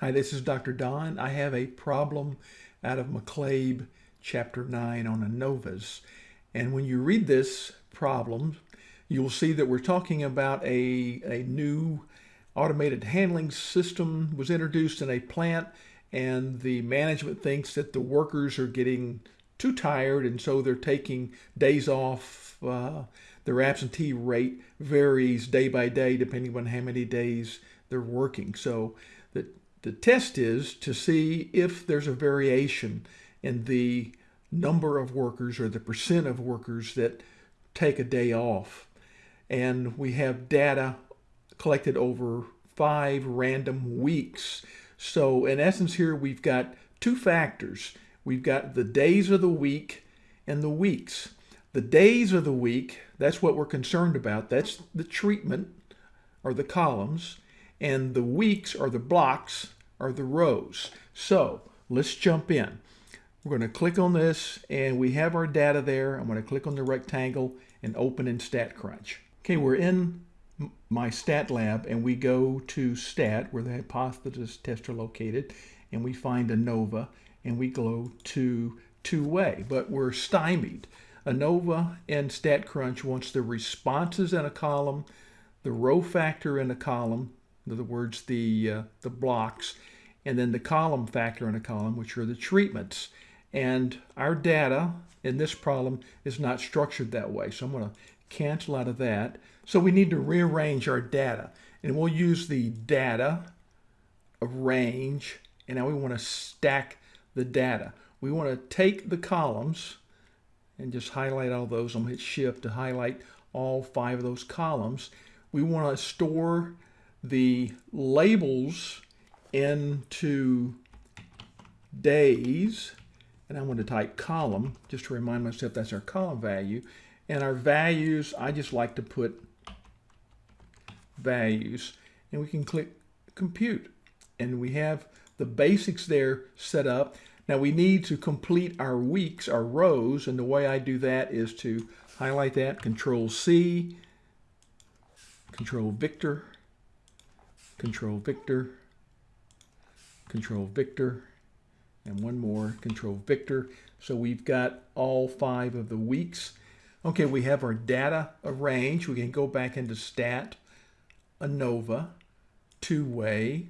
Hi, this is Dr. Don. I have a problem out of McCabe chapter 9 on ANOVAs. And when you read this problem, you'll see that we're talking about a, a new automated handling system was introduced in a plant and the management thinks that the workers are getting too tired and so they're taking days off. Uh, their absentee rate varies day by day depending on how many days they're working. So the, test is to see if there's a variation in the number of workers or the percent of workers that take a day off. And we have data collected over five random weeks. So in essence here, we've got two factors. We've got the days of the week and the weeks. The days of the week, that's what we're concerned about. That's the treatment or the columns. And the weeks or the blocks are the rows. So let's jump in. We're going to click on this and we have our data there. I'm going to click on the rectangle and open in StatCrunch. Okay, we're in my stat lab and we go to stat where the hypothesis tests are located and we find ANOVA and we go to two-way, but we're stymied. ANOVA and StatCrunch wants the responses in a column, the row factor in a column, in other words, the, uh, the blocks, and then the column factor in a column, which are the treatments. And our data in this problem is not structured that way. So I'm going to cancel out of that. So we need to rearrange our data. And we'll use the data range. And now we want to stack the data. We want to take the columns and just highlight all those. I'm going to hit shift to highlight all five of those columns. We want to store the labels into days and I'm going to type column just to remind myself that's our column value. And our values I just like to put values. And we can click compute. And we have the basics there set up. Now we need to complete our weeks our rows. And the way I do that is to highlight that control C control Victor control Victor control Victor and one more, control Victor. So we've got all five of the weeks. Okay, we have our data arranged. We can go back into stat, ANOVA, two-way.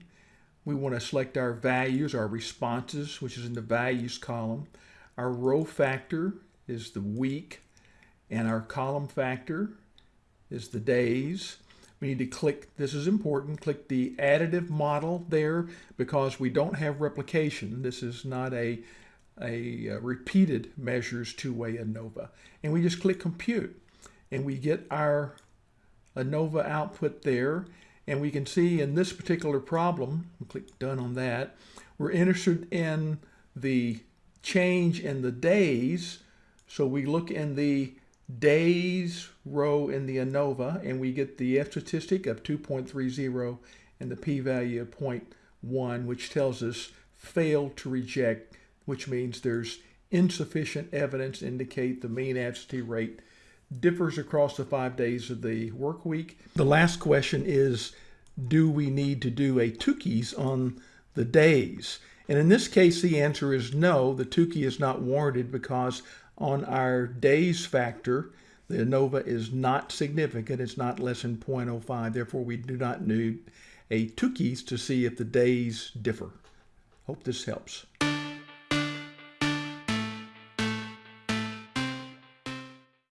We want to select our values, our responses, which is in the values column. Our row factor is the week, and our column factor is the days. We need to click, this is important, click the additive model there because we don't have replication. This is not a, a, uh, repeated measures two-way ANOVA. And we just click compute and we get our ANOVA output there. And we can see in this particular problem, click done on that, we're interested in the change in the days. So we look in the days row in the ANOVA, and we get the F statistic of 2.30 and the p-value of 0.1, which tells us fail to reject, which means there's insufficient evidence to indicate the mean absentee rate differs across the five days of the work week. The last question is, do we need to do a Tukey's on the days? And in this case, the answer is no, the Tukey is not warranted because on our days factor, the ANOVA is not significant. It's not less than 0.05. Therefore, we do not need a Tukey's to see if the days differ. Hope this helps.